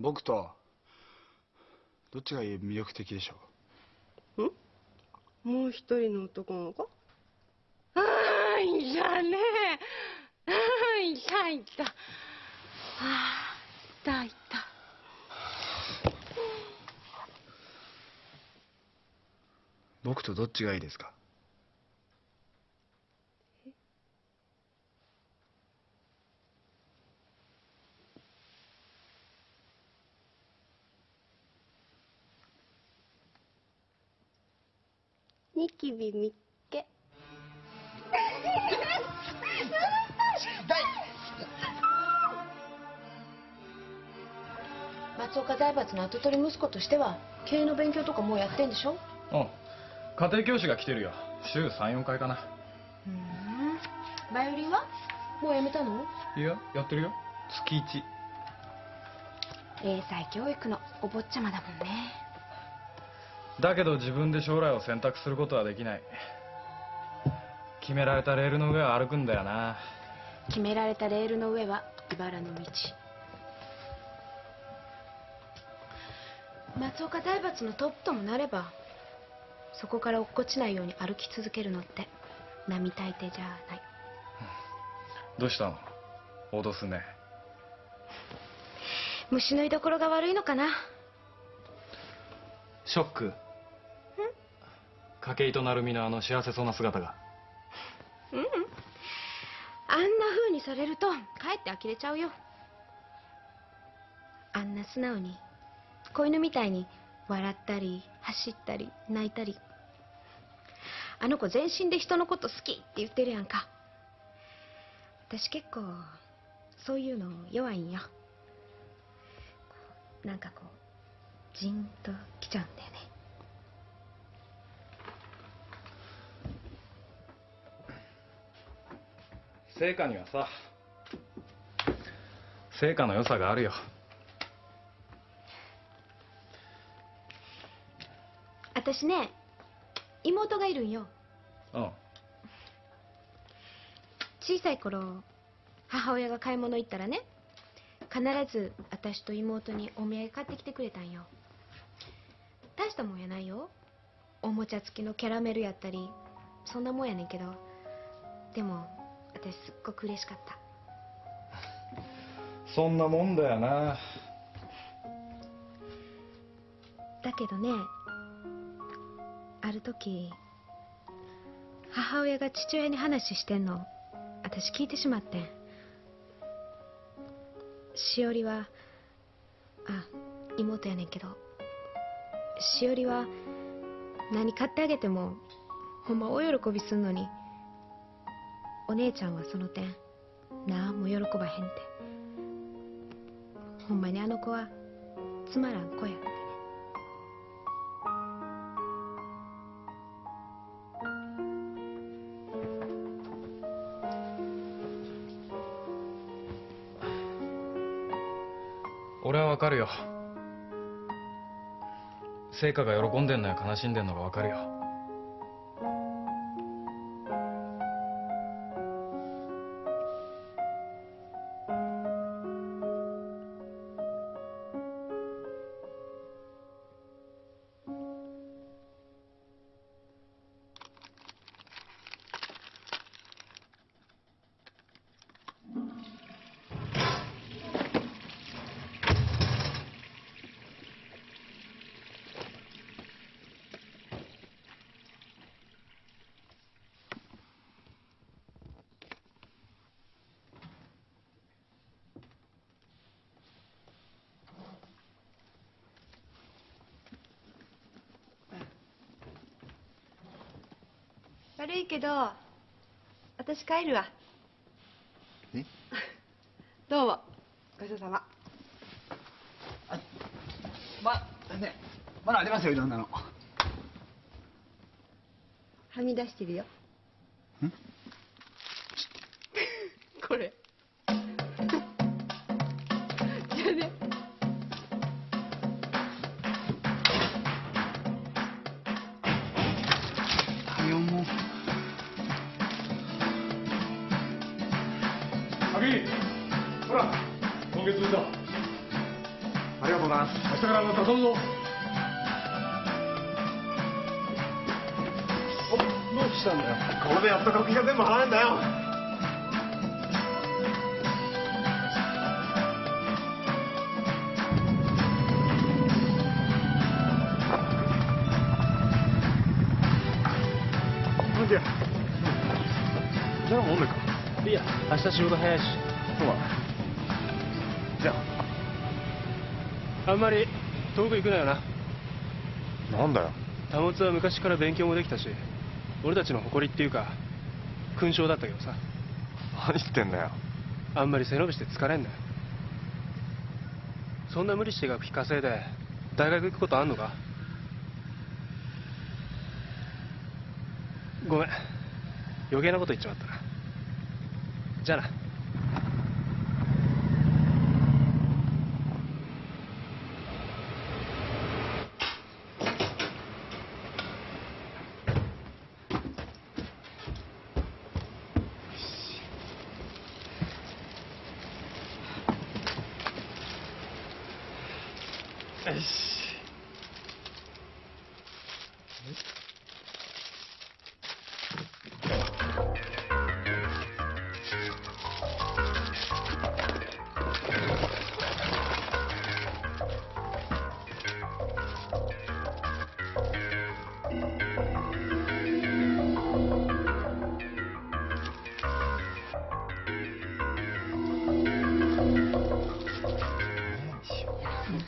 僕とどっちが魅力的でしょん？もう一人の男の子ああいたね。ああいたいた。ああいたいた。僕とどっちがいいですか？ニキビみっけ。松岡財閥の跡取り息子としては経営の勉強とかもうやってんでしょ？うん。家庭教師が来てるよ。週34回かな。ふん。バイオリンは？もうやめたの？いややってるよ。月1英才教育のお坊ちゃまだもんねだけど自分で将来を選択することはできない。決められたレールの上を歩くんだよな。決められたレールの上は茨の道。松岡財閥のトップともなればそこから落っこちないように歩き続けるのって並大抵じゃない。どうしたの？脅すね。虫の居所が悪いのかな？ショック筧と成美のあの幸せそうな姿が。ううん。あんな風にされるとかえって呆れちゃうよ。あんな素直に子犬みたいに笑ったり走ったり泣いたり。あの子全身で人のこと好きって言ってるやんか。私結構そういうの弱いんよ。なんかこうジンときちゃうんだよね。成果にはさ成果の良さがあるよ。私ね妹がいるんよ。うん。小さい頃母親が買い物行ったらね必ず私と妹にお土産買ってきてくれたんよ。大したもんやないよ。おもちゃ付きのキャラメルやったりそんなもんやねんけど。でも私すっごく嬉しかった。そんなもんだよな。だけどねある時母親が父親に話してんの私聞いてしまってん。しおりはあ妹やねんけどしおりは何買ってあげてもほんま大喜びすんのにお姉ちゃんはその点なんも喜ばへんて。ほんまにあの子はつまらん子や。って俺はわかるよ。成果が喜んでんのや悲しんでんのがわかるよ。悪いけど私帰るわ。え？どうも。ごちそうさま。まねまだありますよいろんなの。はみ出してるよ。ん？これアビほら今月分だありがとうございます。明日からまた頼むぞ。どうしたんだよ。これでやっと学費が全部払えんだよ。じゃ。あもう飲めかいや明日仕事早いし。そうだ。じゃあ。んまり遠く行くなよな。あなんだよ。保つは昔から勉強もできたし俺たちの誇りっていうか勲章だったけどさ。何言ってんだよ。あんまり背伸びして疲れんなよ。そんな無理して学費稼いで大学行くことあんのか？ごめん。余計なこと言っちまったなじゃ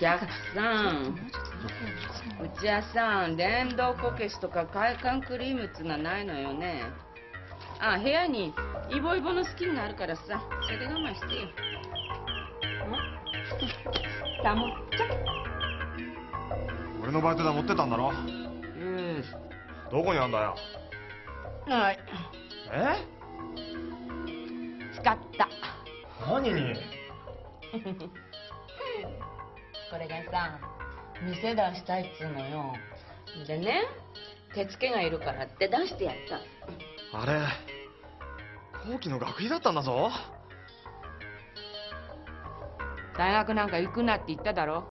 お客さん。うちはさ電動こけしとか快感クリームっつうのはないのよね。あ部屋にイボイボのスキンがあるからさ。それで我慢してよん？たもっちゃ俺のバイト代持ってたんだろ？うん。どこにあんだよ？はい。え？使った。何に？これがさ店出したいっつうのよ。でね手付けがいるからって出してやった。あれ後期の学費だったんだぞ。大学なんか行くなって言っただろ